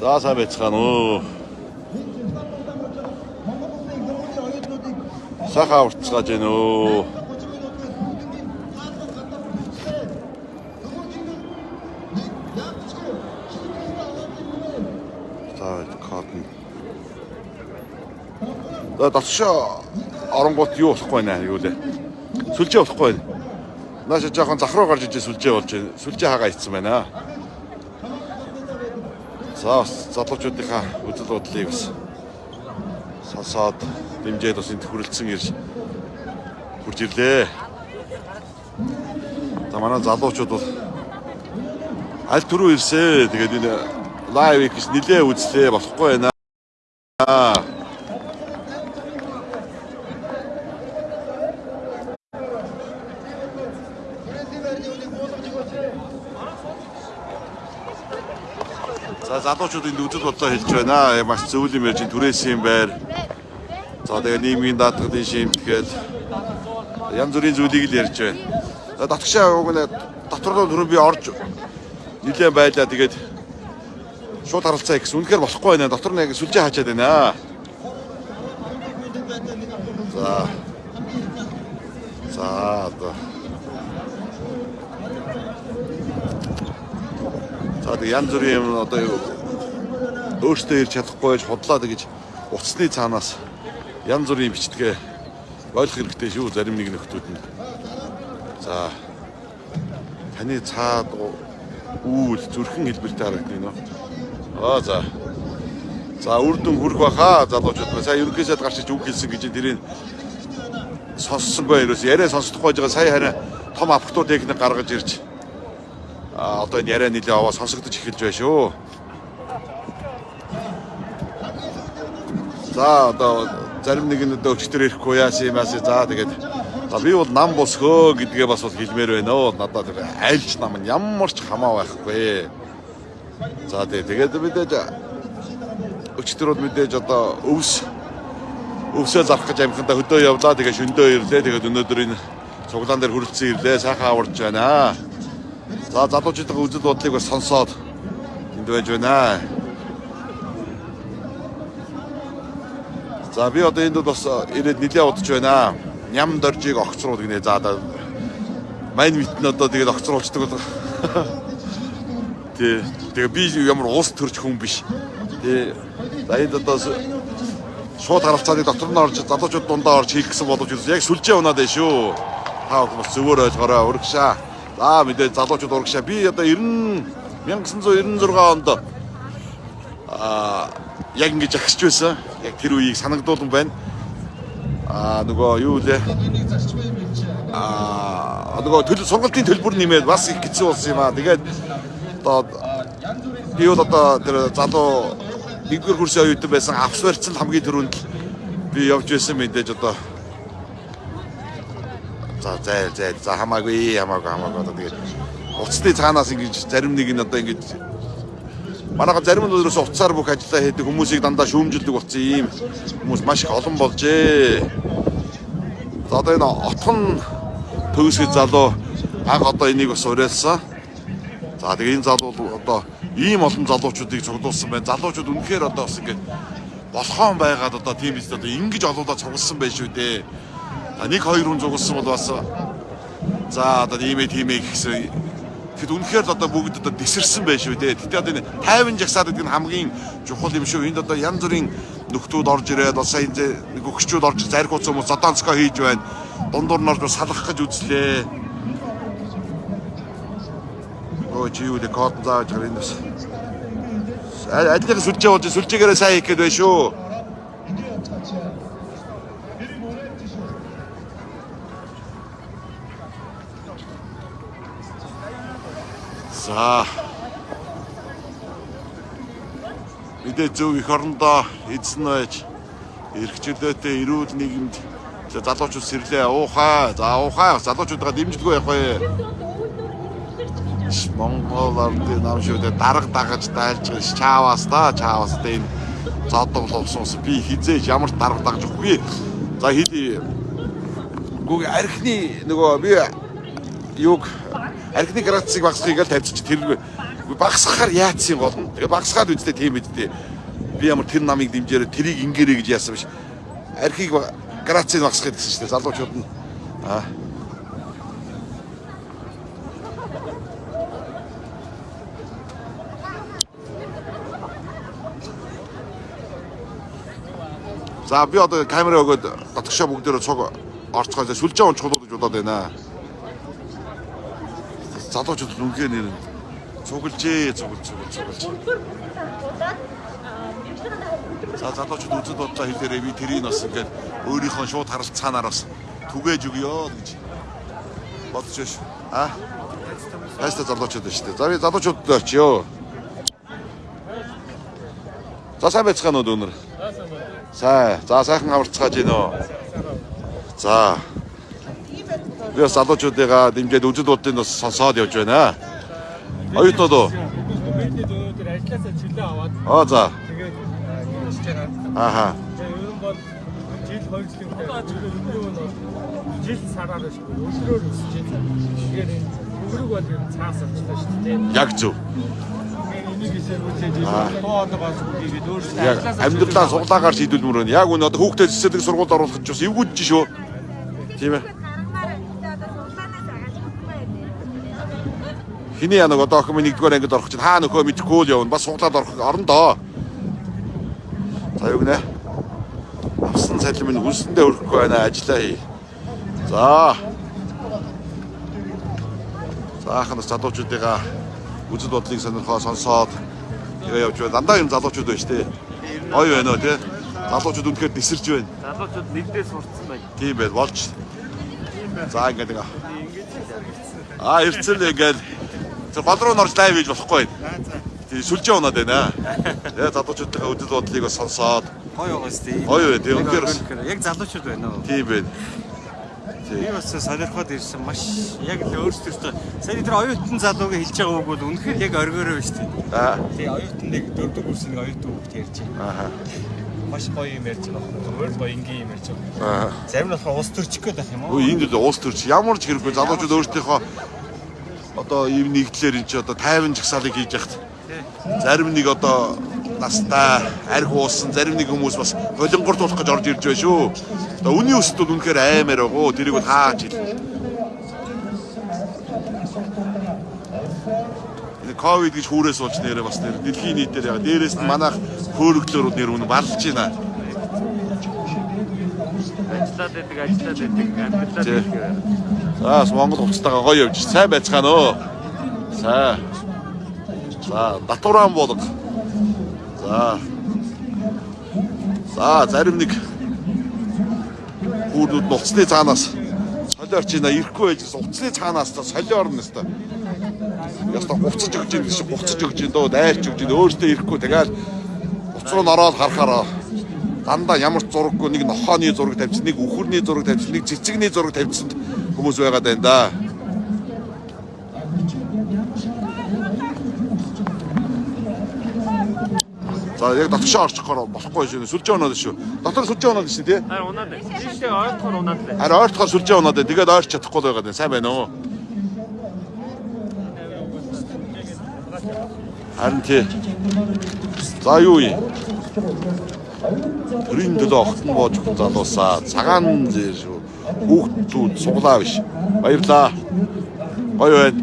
За сайн байцгаана уу. Саха уртцгааж байна уу. За кодн. За долшоо оронгууд юу болохгүй нэ юу лээ. Сүлжээ болохгүй байна. Нааша жоохон зах руу гарч ижээ сүлжээ болж байна. Сүлжээ хагаа ицсэн байна. За залуучуудынхаа үзэл бодлыг бас сонсоод дэмжээд бас энд хүрэлцэн ирж хурж ирлээ. За манай залуучууд бол аль түрүү ирсээ. Тэгээд энэ лайв гэж нилээ үзлээ болохгүй байна. За залуучууд энд үзэл бодлоо хэлж байна. Маш зөв юм ярьж түрээсийн байр. За тэгээ нийгмийн даатгалын шимт гээд янз бүрийн зүйлийг л ярьж байна. За татгшаа уг нь дотор руу би орж нилээн байлаа тэгээд шууд харалцаа гэсэн. Үнэхээр болохгүй байна. Дотор нь яг сүлжээ хаачаад байна. За. За одоо За тэг янз бүрийн юм одоо өөртөө ирж чадахгүй байж худлаа гэж уцсны цаанаас янз бүрийн бичдгээ ойлгох хэрэгтэй шүү. Зарим нэг нөхдүүд нь. За таны цаад үүл зүрхэн хэлбэртэй харагдана нөө. Аа за. За үрдэн хүрх баха. Залуучууд ба сая ерөнхийсэд гарч иж үг хэлсэн гэж тэрийг сонссонгүй ерөөс яриа сонсдохгүй байгаа. Сая харин том апхтуу техник гаргаж ирж одоо энэ яриа нэлээ аваа сонсогдож эхэлж байна шүү. За одоо зарим нэг нь одоо өчтөр ирэхгүй яасан юм аасаа за тэгээд за би бол нам босгөө гэдгээ бас бол хэлмээр байна оо надад тэр айлч нам нь ямар ч хамаа байхгүй. За тэгээд мэдээж өчтөр бол мэдээж одоо өвс өвсөө зарах гэж амхандаа хөдөө явлаа тэгээд шөндөө ирлээ тэгээд өнөөдөр энэ цуглаан дээр хүрэлцэн ирлээ сайхан аварж байна. За залуучуудын үзэл бодлыг бас сонсоод энд байж байна. За би одоо энд бас ирээд нилээ удаж байна. Ням доржийг огцруул гинэ. За одоо мань митэн одоо тэгээд огцруулцдаг бол Тэ тэгээ би ямар уус төрч хүн биш. Тэ за энд одоо шууд харалцааны дотор нь орж залуучууд дундаа орж хийх гэсэн боловч яг сүлжээ унаад байна шүү. Та бүхэн бас зөвөр ойлгоорой урагшаа. За мэдээ залуучууд урагшаа. Би одоо 90 1996 онд аа яг ингэж агсч байсан. Яг тэр үеийг санагдуулсан байна. Аа нөгөө юу лээ? Аа нөгөө төлөв сургалтын төлбөр нэмээд бас их хэцүү болсон юм аа. Тэгээд одоо би бол одоо тэр залуу нэгдүгээр курсын оюутан байсан авс барьцсан хамгийн түрүүнд би явж байсан мэдээж одоо За зай зай за хамаагүй хамаагүй хамаагүй одоо тэгээд уцны цаанаас ингэж зарим нэг нь одоо ингэж манайха зарим нь өөрөөс уцаар бүх ажиллаа хийдэг хүмүүсийг дандаа шүүмжилдэг болсон ийм хүмүүс маш их олон болжээ. За одоо энэ отхон төгсгөл залуу анх одоо энийг бас уриалсан. За тэгээ энэ залуу одоо ийм олон залуучуудыг цуглуулсан байна. Залуучууд үнэхээр одоо бас ингэ болохоон байгаад одоо тийм биз одоо ингэж олоолаа цугласан байх шүү дээ нэг хоёр хүн зугсан бол бас за одоо ийм ээ тийм ээ гэсэн тэгэд үнэхээр л одоо бүгд одоо тесэрсэн байх шүү дээ. Гэтэ одоо энэ 50 жагсаад гэдэг нь хамгийн чухал юм шүү. Энд одоо янз бүрийн нөхдүүд орж ирээд одоо энэ нэг өгчүүд орж заргууц хүмүүс зодонцгоо хийж байна. Дундуур нь орж салгах гэж үзлээ. Өө чи юу ле код зааж гарах юм бас. Алийг сүлжээ болж сүлжээгээрээ сайн хийх гээд байна шүү. За. Мэдээ зөв их орондоо эзэн байж эрхчлөөтэй эрүүл нийгэмд залуучууд сэрлээ уухай. За уухай залуучуудаа дэмжлэггүй явах бай. Монгол ардын нам шүдэ дарга дагаж дайлж чааваас та чааваас та энэ зодогловсоос би хизээж ямар дарга дагж өгөхгүй. За хий. Гүг архины нөгөө би юг архины градусыг багсхийг л тавьчих тэр багсахаар яатсан гол нь. Тэгээ багсгаад үстэй тийм бидтэй. Би ямар тэр намыг дэмжээрээ тэрийг ингээрэй гэж яасан биш. Архийг грацийг багсахад гэсэн чинь залуучууд нь аа За би одоо камера өгөөд дотгошоо бүгдээрээ цуг орцгойлоо сүлжээ унчгуулах гэж бодоод байна. Залуучууд үнхээр нэр цуглжээ, цуглж, цуглж, цуглж. За залуучууд үзэл бодлоо хэлээрээ би тэрийг бас ингээд өөрийнхөө шууд харилцаанаар бас түгээж өгөө гэж бодож байна шүү. А? Хайста залуучууд байна шүү дээ. За би залуучуудад очиё. За сайн байцгаана уу өнөр? Сайн. За сайхан аварцгааж гин үү. За. Би бас залуучуудыгаа дэмжиж үзэл бодлыг бас сонсоод явж байна. Оюутнууд уу? Бидний өнөөдөр ажилласаа чөлөө аваад Аа за. тэгээд хийж байгаа. Ааха. Тэгээд ер нь бол жил хоёр жилийн нь бол жил сараар шүү. Өдрөөр өсөж байна. Тэгээд өвөрөг бол ер нь цаас авчлаа шүү дээ. Яг зөв. Яг амьдралаа суглаагаар шийдвэлмөр байна. Яг үнэ одоо хүүхдэд цэцэрлэг сургуульд оруулах гэж бас эвгүйж шүү. Тийм ээ. Хиний янаг одоо охин минь нэгдүгээр ангид орох чинь хаа нөхөө мэдхгүй л явна. Бас суглаад орох орно доо. За юу гинэ? Авсан цалин минь хүнсэндээ өрөхгүй байна. Ажиллаа хий. За. Заахнаас залуучуудыгаа үзэл бодлыг сонирхоо сонсоод тэгээ явж байна. Дандаа юм залуучууд байна шүү дээ. Гоё байна уу те? Залуучууд үнэхээр нисэрж байна. залуучууд нэгдээ сурцсан байна. Тийм байл болж. За ингээд ингээ. Аа эрцэл ингээд тэр гол руу норж лайв хийж болохгүй. Тийм сүлжээ унаад байна. Тэгээ залуучуудынхаа үдэл бодлыг бас сонсоод Гоё байгаа сте. гоё. Тийм үнэхээр Яг залуучууд байна уу? тийм байна. Би бас сонирхоод ирсэн маш яг л өөрсдөө сая тэр оюутан залууг хэлж байгаа үг бол үнэхээр яг оргиороо байна шүү дээ. Аа. Тэгээ оюутан нэг дөрөвдөг курсын нэг оюутан хүүхд ярьж байна. Аа. Маш гоё юм ярьж байгаа. Зүгээр л гоё ингийн юм ярьж байгаа. Аа. Зарим нь болохоор ус төрчих гээд байх юм уу? Өө энд л уус төрч ямар ч хэрэггүй залуучууд өөрсдийнхөө одоо ийм нэгдлэр эн чи одоо 50 жагсаалыг хийж яхад зарим нэг одоо настай арх уусан зарим нэг хүмүүс бас болонгорт болох гэж орж ирж байна шүү. Одоо үний өсөлт бол үнэхээр аймаар байгаа. Тэрийг бол хаач хэл. Энэ ковид гэж хүүрээс болж нэрээ бас нэр дэлхийн нийтээр яг дээрээс нь манайх хөөрөглөөр нэр үнэ барлж байна. Ажиллаад байдаг, ажиллаад байдаг, амьдралаа Тий. дэлгэр. За бас Монгол хувцастайгаа гоё явж сайн байцгаана уу? Сайн. За татваран болго. За. За зарим нэг хүүрнүүд нь уцсны цаанаас солиорч ийна ирэхгүй байж уцсны цаанаас та солиор орно өстой. Яста буцаж өгч ийн гэсэн буцаж өгч ийн дөө дайрч өгч ийн өөртөө ирэхгүй тэгэл уц руу нороод харахаараа дандаа ямар ч зураггүй нэг нохооны зураг тавьчихсан, нэг үхэрний зураг тавьчихсан, нэг цэцэгний зураг тавьчихсан хүмүүс байгаад байна да. За яг дотгошоо орчихоор болохгүй шүү. Сүлжээ унаад шүү. Дотор сүлжээ унаад шүү тий. Харин унаад байна. Тийшээ ойлгохоор унаад байна. Харин ойртохоор сүлжээ унаад. Тэгээд ойрч чадахгүй л байгаад байна. Сайн байна уу? Харин тий. За юу юм? Төрийн төлөө огтон боож залуусаа цагаан зэр шүү. Хүүхдүүд суглаа биш. Баярлаа. Гоё байна.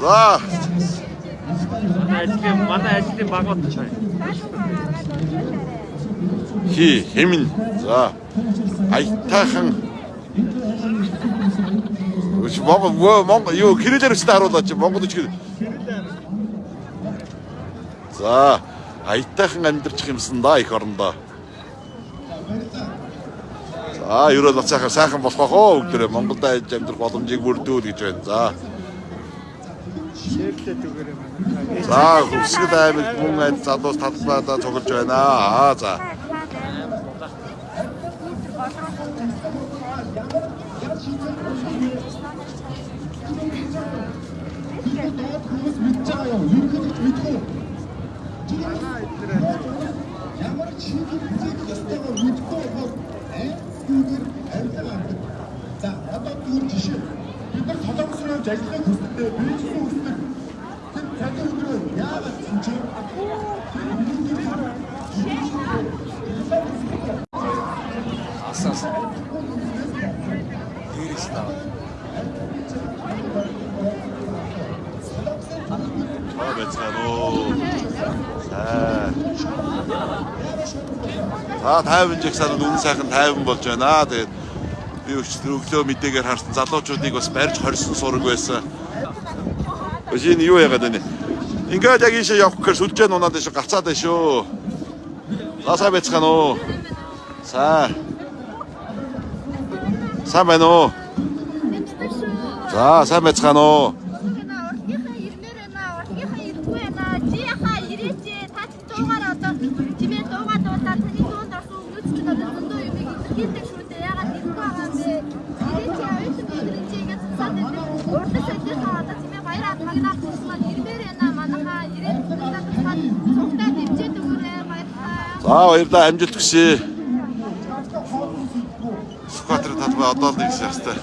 За ажлын манай ажлын багууд байна. хи хэмин. За аятайхан Үш Монгол Монгол юу кириллээр өчтө харуулаач Монгол үчиг. За аятайхан амьдарчих юмсан да их орондоо. За ерөөл бацаахаар сайхан болох байх оо бүгдээ Монголд айж амьдрах боломжийг бүрдүүл гэж байна. За. За хөсгөл аймаг бүм айд залуус талбайдаа цуглаж байна. Аа за. Ямар ч үзэх ёстойгоо мэдгүй бол айдгүйгээр арилга авдаг. За одоо түр жишээ. Бид нар солонгос руу ажиллах хүсдэг, бийжсэн хүсдэг. Тэр цалин өдрөө яагаад ч юм чинь Асаас. Ирэх таа. Аа байцгаана уу. За. За 50 жигсаад үнэн сайхан 50 болж байна. Тэгээд би өглөө мэдээгээр харсан залуучуудыг бас барьж хорьсон сураг байсан. Өшин юу яагаад байна? Ингээд яг ийшээ явах гэхээр сүлжээ нунаад шүү гацаад байна шүү. Ласаа байцгаана уу. За. Сайн байна уу? За, сайн байцгаана уу? Чимээ дуугаа дуулаад таны дуунд орсон өмнөд ч одоо зөндөө юм илэрхийлдэг шүү дээ. Ягаад ирэхгүй байгаа юм бэ? Ирээч оюутан өдрийн чи ингэж цаад байдаг. Урдас өдрийнхаа одоо чимээ баяр хат магнаа болсон ирмээр байна. Манайхаа ирээд цуглаад цаад цугтаа дэмжээд өгөөрэй. За баярлалаа амжилт хүсье. Скватрын талбай одоо л нэгс ястай.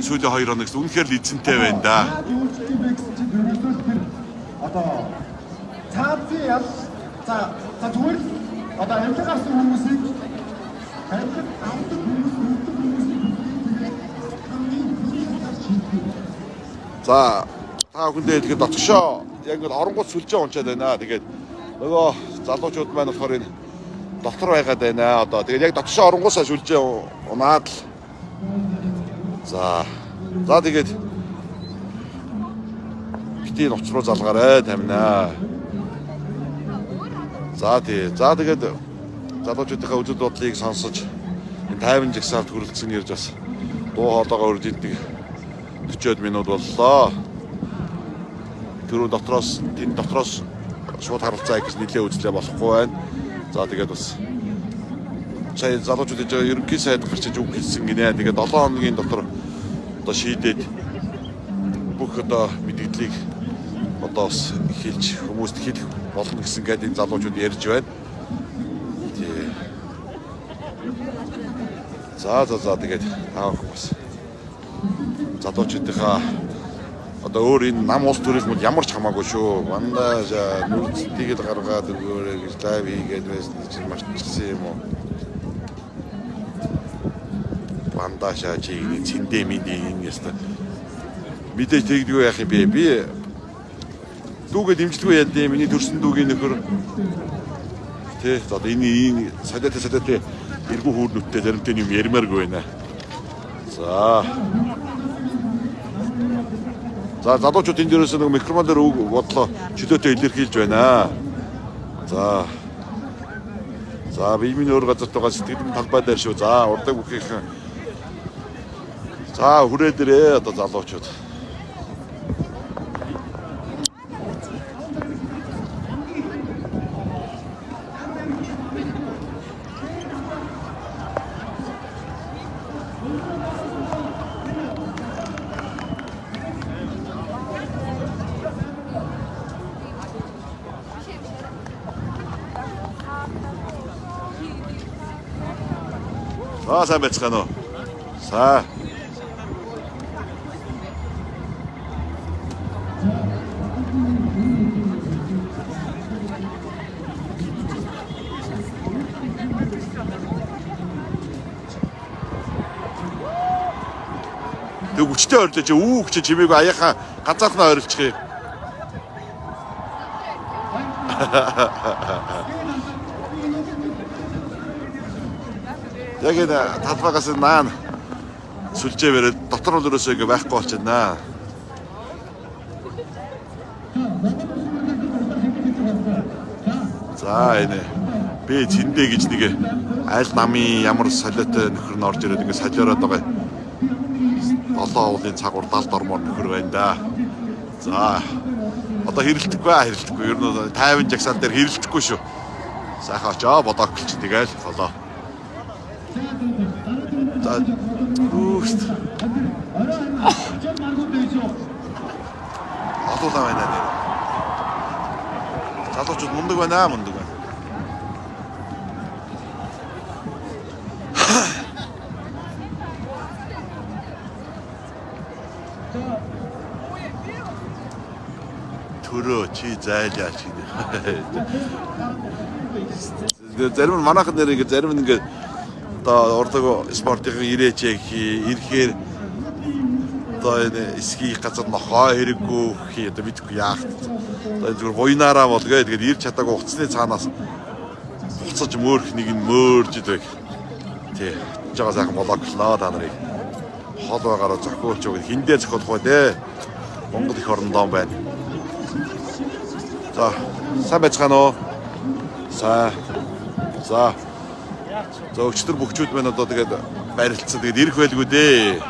Сүүлийн 2 хоногс үнэхээр л эзэнтэй байна да. одоо цаазын ял за за зүгээр л одоо амьд гарсан хүмүүсийг амьд авдаг хүмүүс шийддэг. За та бүхэндээ тэгээд дотгошоо яг ингээд оронгууд сүлжээ унчаад байна. Тэгээд нөгөө залуучууд маань болохоор энэ дотор байгаад байна. Одоо тэгээд яг дотгошоо оронгуусаа сүлжээ унаад л За. За тэгээд бити нуц руу залгаарай тамина. За тий. За тэгээд залуучуудынхаа үзэл бодлыг сонсож энэ 50 жагсаалт хүрэлцэн ирж бас дуу хоолойгоо урьж идэг 40 минут боллоо. Тэрүү дотроос энэ дотроос шууд харилцаа гэж нэлээд үзлээ болохгүй байна. За тэгээд бас сая залуучууд ээж ерөнхий сайд гарч иж үг хэлсэн гинэ. Тэгээд 7 хоногийн дотор одоо шийдээд бүх одоо мэдээллийг одоо бас хэлж хүмүүст хэлэх болно гэсэн гээд энэ залуучууд ярьж байна. За за за тэгээд аах бас залуучуудынхаа одоо өөр энэ нам улс төрөл мод ямар ч хамаагүй шүү. Мандаа нүрцтийг л гаргаад өгөөрэй гэж лайв хийгээд байсан чинь маш чигсэн юм уу? Мандаа чи цэндэ мэдээ юм яста. Мэдээж тэгдэггүй яах юм бэ? Би дүүгээ дэмжлгүй яа дээ миний төрсөн дүүгийн нөхөр. Тэ одоо энэ энэ садатай садатай эргүү хүүрнүүдтэй заримтай юм ярмааргүй байна. За За залуучууд энэ дээрээс нэг микрофон дээр үг бодлоо чөлөөтэй илэрхийлж байна. За. За би миний өөр газарт байгаа сэтгэлийн талбай дээр шүү. За урдаг бүхийнхэн. За хүрээ дээрээ одоо залуучууд. За сайн байцгаана уу? За. Тэг хүчтэй орилж үү гэж чимээг аяахан ганцаархнаа орилчих юм. Яг энэ талбайгаас наан сүлжээ бариад дотор нь өрөөсөө ингээ байхгүй болчихно. За энэ би зэндэ гэж нэг аль намын ямар солиотой нөхөр нь орж ирээд ингээ солиороод байгаа. Долоо уулын цагур далд ормоор нөхөр байна да. За одоо хэрэлдэхгүй аа хэрэлдэхгүй. Ер нь 50 жагсаал дээр хэрэлдэхгүй шүү. Сайхан очоо бодоог гэлч тэгэл болоо. За үүст. дуулаа байна нэр. Залуучууд мундаг байна мундаг байна. төрөө чи зайлаа чи. Зарим нь манайхан нэр ингээ зарим нь ингээ одоо урдаг спортын ирээч ирэхээр одоо энэ эсхий газар нохоо хэрэггүй хий одоо мэдгүй яах. Одоо зүгээр буйнаараа болгээ тэгээд ирч чадаагүй уцсны цаанаас буцаж мөөрх нэг нь мөөрж идэг. Тий. Жага сайхан болооглоо та нарыг. Хол байгаараа зохиулж өгөх хиндээ зохиулах бай дээ. Монгол их орондоо байна. За, сайн байцгаана уу? За. За. За өчтөр бөхчүүд байна одоо тэгээд барилцсан. Тэгээд ирэх байлгүй дээ.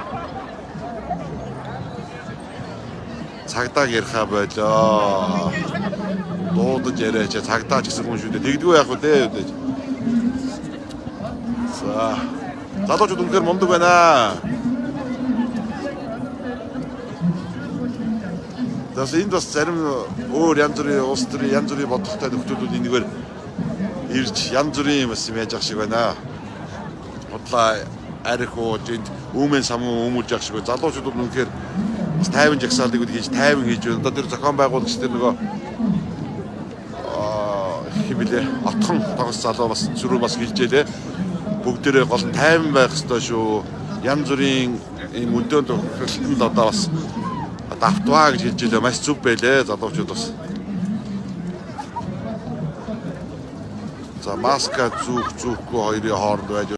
Цагдаа яриха болоо. Дуудаж яриач цагдаа ч гэсэн хүн шүү дээ. Тэгдэггүй яах вэ дээ. За. Залуучууд үнэхээр мундаг байна. Тэс энд бас зарим өөр янз бүрийн улс төрийн янз бүрийн бодолтой нөхдөлүүд энэгээр ирж янз бүрийн юм юм яаж ах шиг байна. Бодлоо арих ууж энд үүмэн самуу өмүүлж ах шиг байна. Залуучууд үнэхээр бас тайван жагсаалыг хийж тайван хийж байна. Одоо тэр зохион байгуулагч тэр нөгөө аа химэлээ отхон тогс залуу бас зүрх бас хэлжээ лээ. Бүгдээрээ гол нь тайван байх ёстой шүү. Янз бүрийн ийм өдөөн тохиолдолд одоо бас давтваа гэж хэлж байлаа маш зүв байлээ залуучууд бас. a maszkát, cuk, cukko, ha ide egy